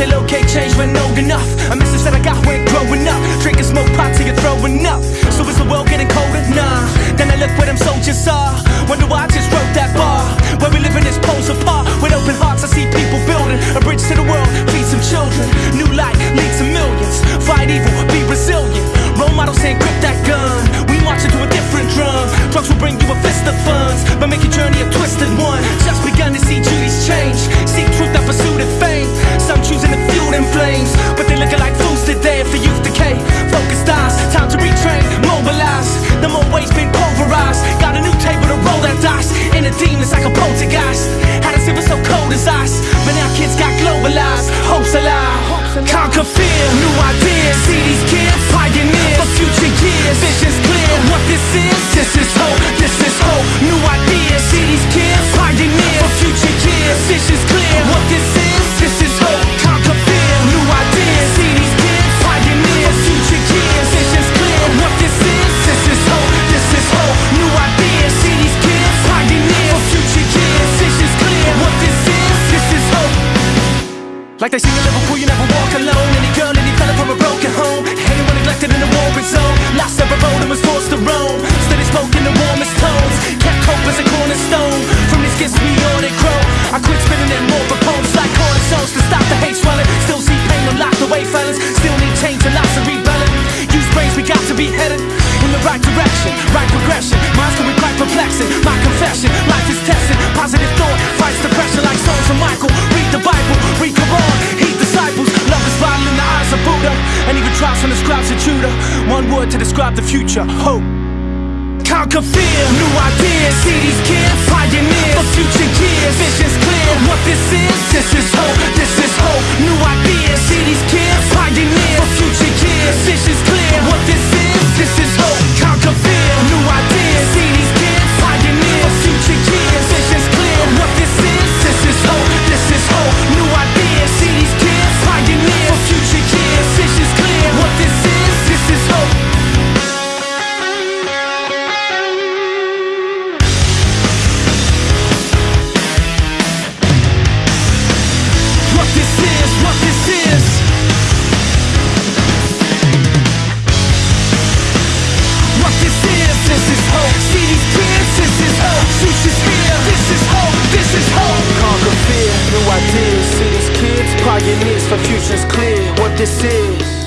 They locate change when old enough. A message that I got when growing up. Drinking smoke pot till you're throwing up. So is the world getting colder? Nah. Then I look where them soldiers are. Wonder why I just wrote that bar. Where we live in this poles apart. With open hearts, I see people building a bridge to the world. Feed some children. New light leads to millions. Fight evil, be resilient. Role models saying grip that gun. We march into a different drum. Drugs will bring you a fist of funds, but make your journey a twisted one. The been pulverized. Got a new table to roll that dice. Inner demons like a poltergeist. Had us it was so cold as ice, but now kids got globalized. Hopes alive, conquer fear, new ideas. See these kids, pioneers for future years. Visions clear. What this is, this is hope. This is hope. Like they sing in Liverpool, you never walk alone. Any girl, any fella from a broken home. Even trials from the scribes of Judah. One word to describe the future: hope. Conquer fear, new ideas. This is hope. See these kids, this is hope. Future's here, this is hope, this is hope. Conquer fear, new ideas. See these kids, pioneers for futures clear. What this is.